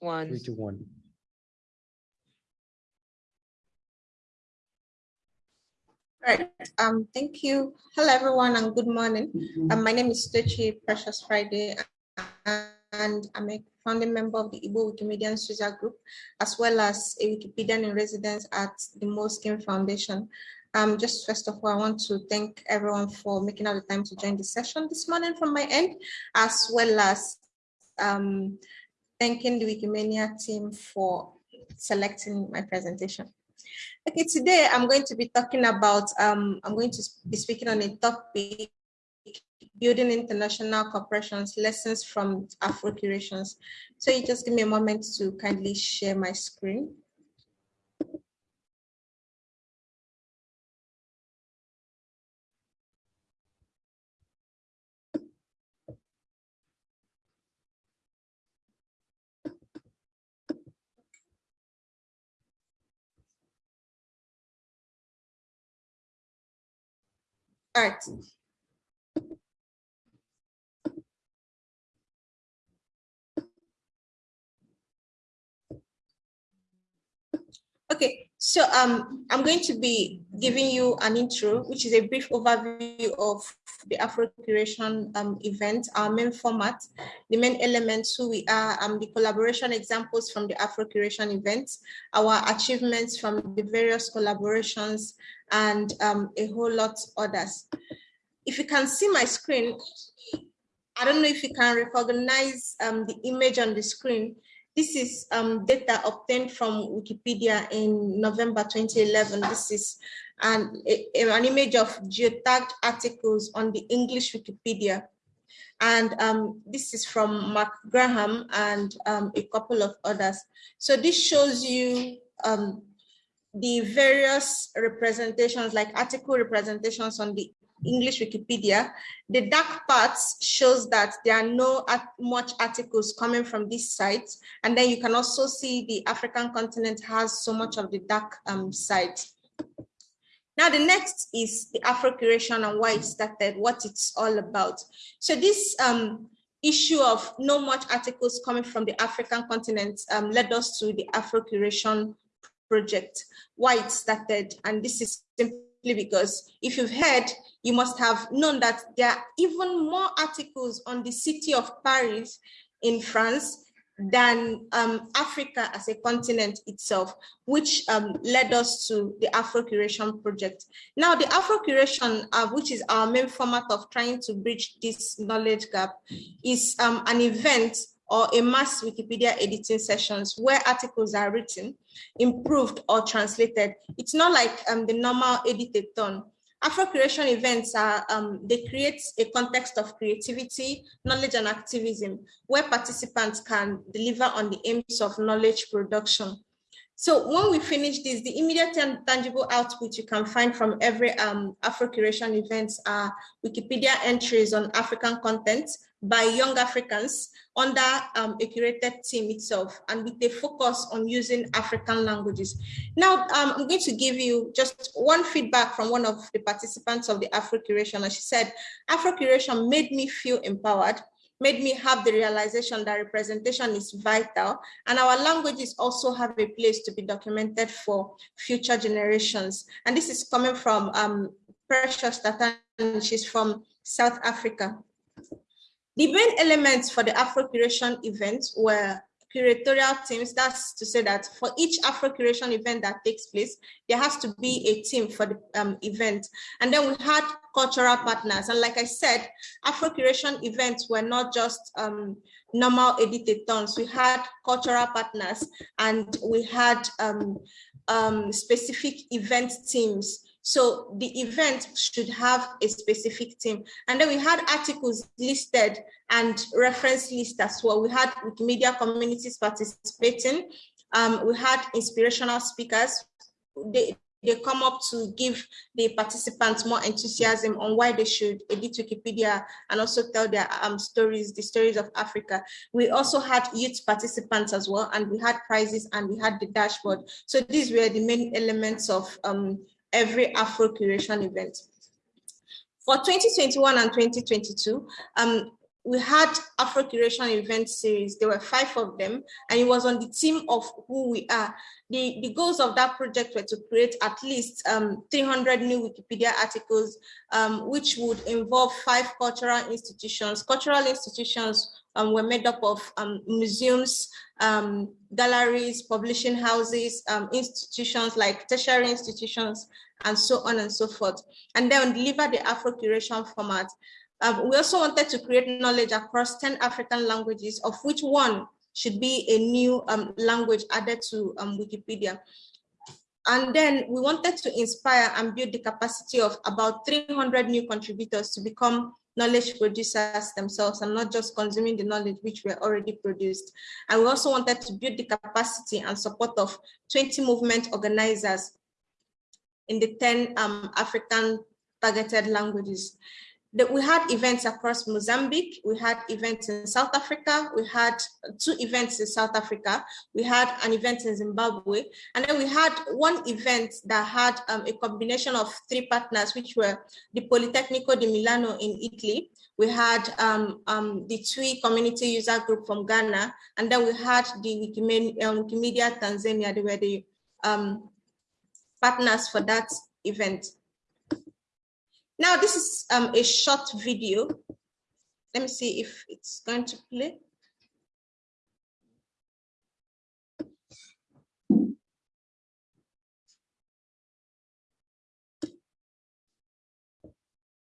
one. Three to one. All right. Um, thank you. Hello, everyone, and good morning. Um, my name is Tochi Precious Friday, and I'm a founding member of the Igbo Wikimedians user group, as well as a Wikipedian in residence at the Moleskine Foundation. Um, just first of all, I want to thank everyone for making out the time to join the session this morning from my end, as well as um, thanking the Wikimania team for selecting my presentation. Okay, today I'm going to be talking about, um, I'm going to be speaking on a topic, building international corporations, lessons from Afro-Curations. So you just give me a moment to kindly share my screen. All so um, I'm going to be giving you an intro, which is a brief overview of the Afro Curation um, event, our main format, the main elements, who we are, um, the collaboration examples from the Afro Curation event, our achievements from the various collaborations, and um, a whole lot others. If you can see my screen, I don't know if you can recognize um, the image on the screen. This is um, data obtained from Wikipedia in November 2011. This is an, an image of geotagged articles on the English Wikipedia. And um, this is from Mark Graham and um, a couple of others. So this shows you um, the various representations, like article representations on the English Wikipedia, the dark parts shows that there are no much articles coming from this site. And then you can also see the African continent has so much of the dark um, site. Now the next is the Afro-Curation and why it started, what it's all about. So this um, issue of no much articles coming from the African continent um, led us to the Afro-Curation project, why it started. And this is because if you've heard, you must have known that there are even more articles on the city of Paris in France than um, Africa as a continent itself, which um, led us to the Afro-Curation project. Now, the Afro-Curation, uh, which is our main format of trying to bridge this knowledge gap, is um, an event or a mass Wikipedia editing sessions where articles are written, improved or translated. It's not like um, the normal editathon Afro-Curation events are, um, they create a context of creativity, knowledge and activism where participants can deliver on the aims of knowledge production. So when we finish this, the immediate and tangible output you can find from every um, Afro-Curation events are Wikipedia entries on African content by young Africans under um, a curated team itself and with a focus on using African languages. Now, um, I'm going to give you just one feedback from one of the participants of the Afro-Curation. And she said, Afro-Curation made me feel empowered, made me have the realization that representation is vital and our languages also have a place to be documented for future generations. And this is coming from um, Precious Tatan, she's from South Africa. The main elements for the Afro-Curation event were curatorial teams. That's to say that for each Afro-Curation event that takes place, there has to be a team for the um, event. And then we had cultural partners. And like I said, Afro-Curation events were not just um, normal editathons. We had cultural partners and we had um, um specific event teams so the event should have a specific theme. And then we had articles listed and reference list as well. We had media communities participating. Um, we had inspirational speakers. They, they come up to give the participants more enthusiasm on why they should edit Wikipedia and also tell their um, stories, the stories of Africa. We also had youth participants as well, and we had prizes and we had the dashboard. So these were the main elements of um, every Afro Curation event. For 2021 and 2022, um, we had Afro-Curation event series. There were five of them, and it was on the theme of who we are. The, the goals of that project were to create at least um, 300 new Wikipedia articles, um, which would involve five cultural institutions. Cultural institutions um, were made up of um, museums, um, galleries, publishing houses, um, institutions like tertiary institutions, and so on and so forth. And then deliver the Afro-Curation format. Um, we also wanted to create knowledge across 10 African languages, of which one should be a new um, language added to um, Wikipedia. And then we wanted to inspire and build the capacity of about 300 new contributors to become knowledge producers themselves and not just consuming the knowledge which were already produced. And we also wanted to build the capacity and support of 20 movement organizers in the 10 um, African targeted languages. That we had events across Mozambique, we had events in South Africa, we had two events in South Africa, we had an event in Zimbabwe, and then we had one event that had um, a combination of three partners, which were the Politecnico di Milano in Italy, we had um, um, the TWI community user group from Ghana, and then we had the Wikimedia, um, Tanzania, they were the um, partners for that event. Now this is um, a short video. Let me see if it's going to play.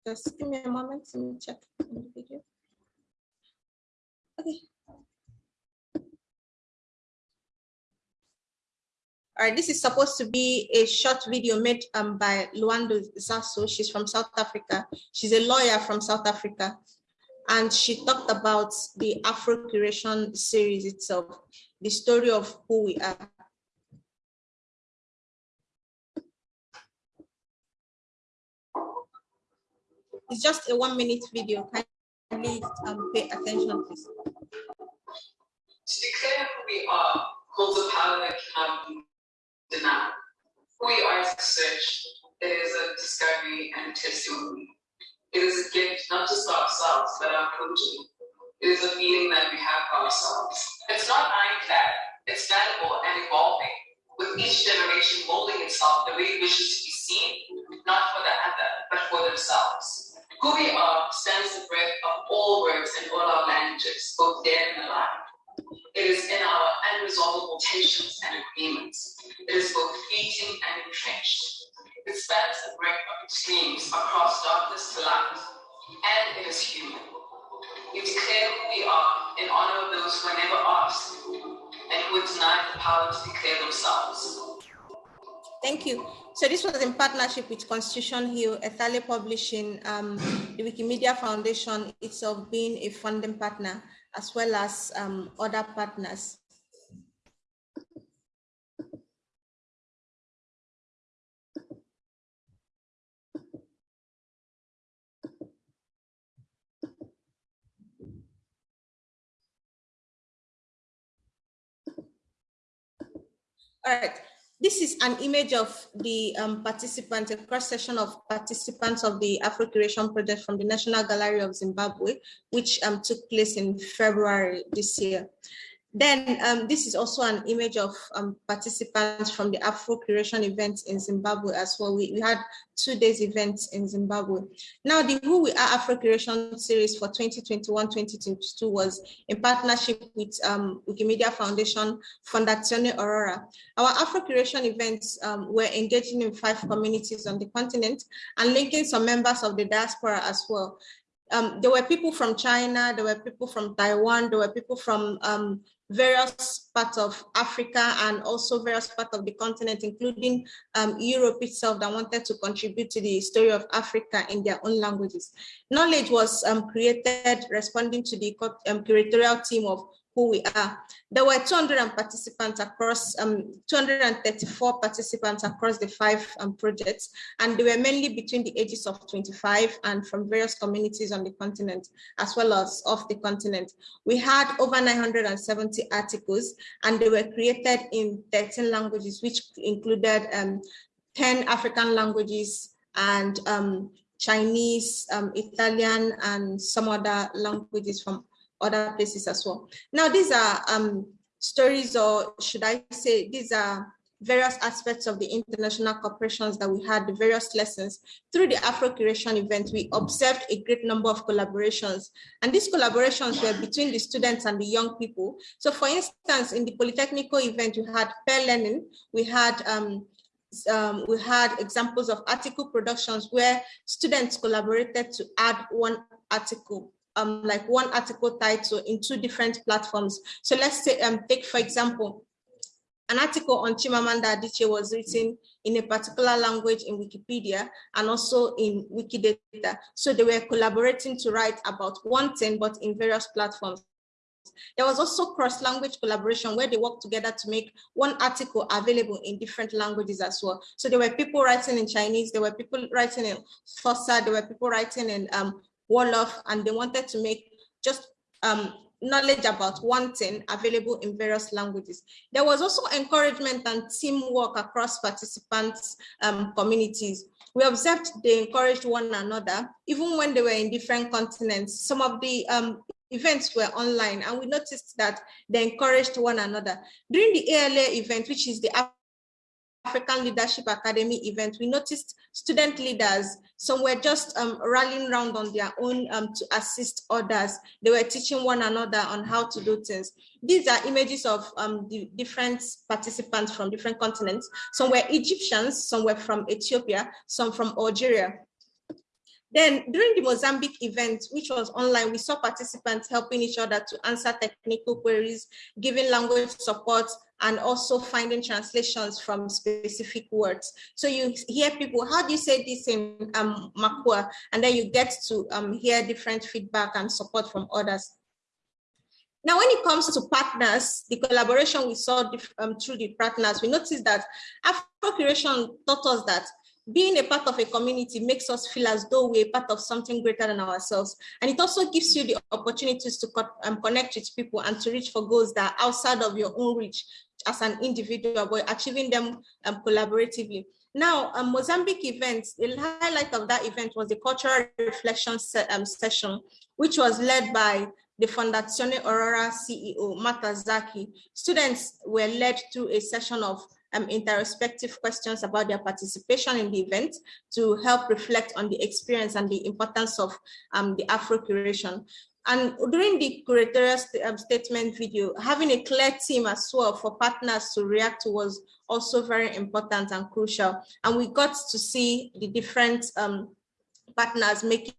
Just give me a moment, let me check the video. Okay. All right, this is supposed to be a short video made um, by Lwando Xaso. She's from South Africa. She's a lawyer from South Africa. And she talked about the Afro Curation series itself, the story of who we are. It's just a one minute video. Kindly um, pay attention, please. To declare who we are holds a power that discovery and testimony. It is a gift not just for ourselves, but our progeny. It is a feeling that we have for ourselves. It's not ironclad, it's malleable and evolving, with each generation molding itself the way it wishes to be seen, not for the other, but for themselves. Who we are stands the breadth of all words and all our languages, both dead and alive. It is in our unresolvable tensions and agreements. It is both fleeting and entrenched. It spans the breadth extremes across darkness to light, and it is human. We declare who we are in honor of those who are never asked and who are denied the power to declare themselves. Thank you. So this was in partnership with Constitution Hill, Ethale Publishing, um, the Wikimedia Foundation itself being a funding partner, as well as um, other partners. All right, this is an image of the um, participants, a cross-section of participants of the Afro-Curation project from the National Gallery of Zimbabwe, which um, took place in February this year. Then um, this is also an image of um, participants from the Afro Curation event in Zimbabwe as well. We, we had two days events in Zimbabwe. Now the Who We Are Afro Curation series for 2021-2022 was in partnership with um, Wikimedia Foundation, Fondazione Aurora. Our Afro Curation events um, were engaging in five communities on the continent and linking some members of the diaspora as well. Um, there were people from China, there were people from Taiwan, there were people from um, various parts of Africa and also various parts of the continent, including um, Europe itself that wanted to contribute to the story of Africa in their own languages. Knowledge was um, created responding to the um, curatorial team of who we are. There were 200 participants across, um, 234 participants across the five um, projects, and they were mainly between the ages of 25 and from various communities on the continent, as well as off the continent. We had over 970 articles, and they were created in 13 languages, which included um, 10 African languages and um, Chinese, um, Italian, and some other languages from other places as well. Now, these are um, stories, or should I say, these are various aspects of the international cooperations that we had, the various lessons. Through the Afro-Curation event, we observed a great number of collaborations. And these collaborations were between the students and the young people. So for instance, in the Polytechnical event, we had pair learning, we had um, um, we had examples of article productions where students collaborated to add one article um, like one article title in two different platforms. So let's say, um, take for example, an article on Chimamanda Adichie was written in a particular language in Wikipedia and also in Wikidata. So they were collaborating to write about one thing, but in various platforms. There was also cross-language collaboration where they worked together to make one article available in different languages as well. So there were people writing in Chinese, there were people writing in Xhosa, there were people writing in um, Wolof, and they wanted to make just um, knowledge about one thing available in various languages. There was also encouragement and teamwork across participants' um, communities. We observed they encouraged one another, even when they were in different continents. Some of the um, events were online, and we noticed that they encouraged one another. During the ALA event, which is the African Leadership Academy event, we noticed student leaders, some were just um, rallying around on their own um, to assist others. They were teaching one another on how to do things. These are images of um, the different participants from different continents. Some were Egyptians, some were from Ethiopia, some from Algeria. Then during the Mozambique event, which was online, we saw participants helping each other to answer technical queries, giving language support, and also finding translations from specific words. So you hear people, how do you say this in um, Makua? And then you get to um, hear different feedback and support from others. Now, when it comes to partners, the collaboration we saw um, through the partners, we noticed that Afro-Curation taught us that being a part of a community makes us feel as though we're part of something greater than ourselves. And it also gives you the opportunities to co um, connect with people and to reach for goals that are outside of your own reach as an individual, but achieving them um, collaboratively. Now, a Mozambique event, the highlight of that event was the cultural reflection se um, session, which was led by the Fondazione Aurora CEO, Marta Zaki. Students were led through a session of um, introspective questions about their participation in the event to help reflect on the experience and the importance of um, the Afro-Curation. And during the curatorial st um, statement video, having a clear team as well for partners to react to was also very important and crucial. And we got to see the different um, partners making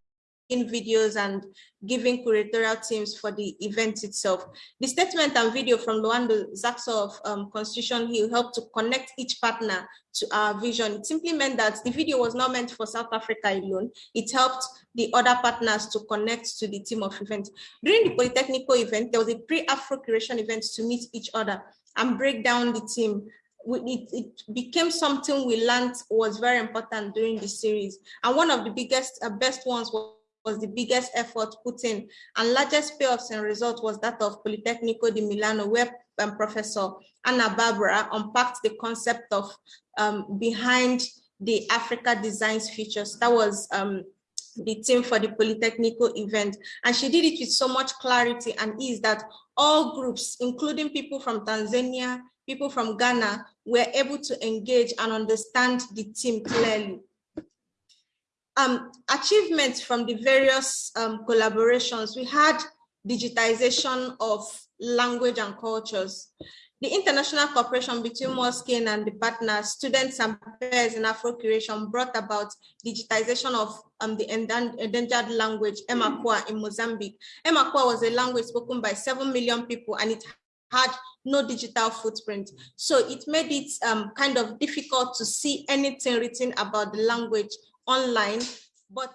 videos and giving curatorial teams for the event itself. The statement and video from Lwando Xaso of um, Constitution Hill helped to connect each partner to our vision. It simply meant that the video was not meant for South Africa alone. It helped the other partners to connect to the team of events. During the Polytechnical event, there was a pre-Afro curation event to meet each other and break down the team it, it, became something we learned was very important during the series. And one of the biggest, uh, best ones was was the biggest effort put in and largest payoffs and result was that of Politecnico di Milano where um, Professor Anna Barbara unpacked the concept of um, behind the Africa Designs Features. That was um, the team for the Polytechnical event. And she did it with so much clarity and ease that all groups, including people from Tanzania, people from Ghana, were able to engage and understand the team clearly um, achievements from the various um, collaborations, we had digitization of language and cultures. The international cooperation between Moleskine and the partners, students and peers in Afro-Curation brought about digitization of um, the endangered language, Emakwa in Mozambique. Emakwa was a language spoken by 7 million people and it had no digital footprint. So it made it um, kind of difficult to see anything written about the language online, but